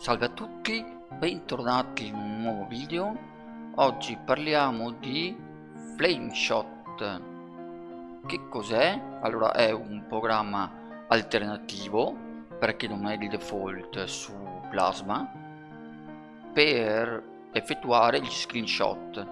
Salve a tutti, bentornati in un nuovo video. Oggi parliamo di Flameshot. Che cos'è? Allora è un programma alternativo perché non è di default su Plasma per effettuare gli screenshot.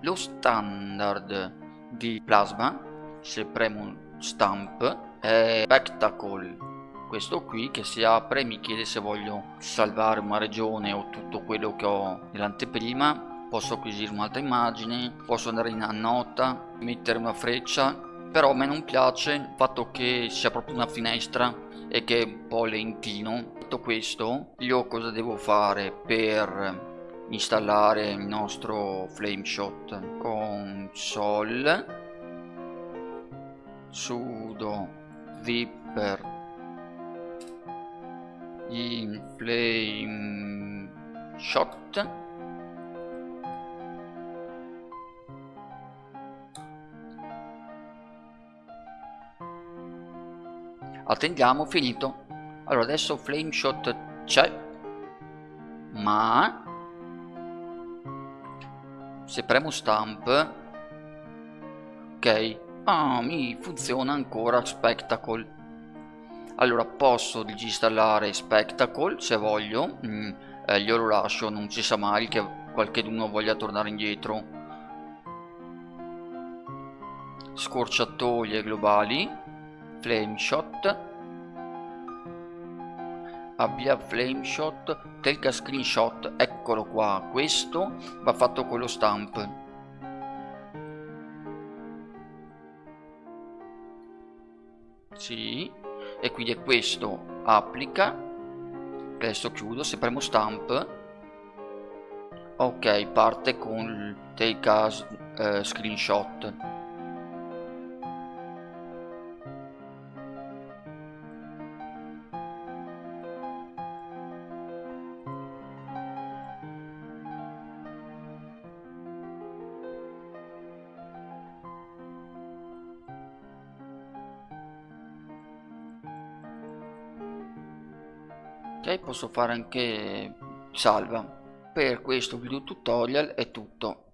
Lo standard di Plasma, se premo stamp, è Spectacle questo qui che si apre mi chiede se voglio salvare una regione o tutto quello che ho nell'anteprima. Posso acquisire un'altra immagine posso andare in nota mettere una freccia però a me non piace il fatto che sia proprio una finestra e che è un po' lentino detto questo io cosa devo fare per installare il nostro flameshot console sudo viper in flame shot. Attendiamo finito. Allora adesso flame shot c'è ma se premo stamp ok. Ah mi funziona ancora spectacle allora posso disinstallare Spectacle se voglio mm, eh, glielo lascio non si sa mai che qualcuno voglia tornare indietro. Scorciatoie globali flame shot. Abbia flame shot screenshot eccolo qua questo va fatto con lo stamp. Sì e quindi è questo applica. Adesso chiudo se premo stamp. Ok parte con take as eh, screenshot ok posso fare anche salva. Per questo video tutorial è tutto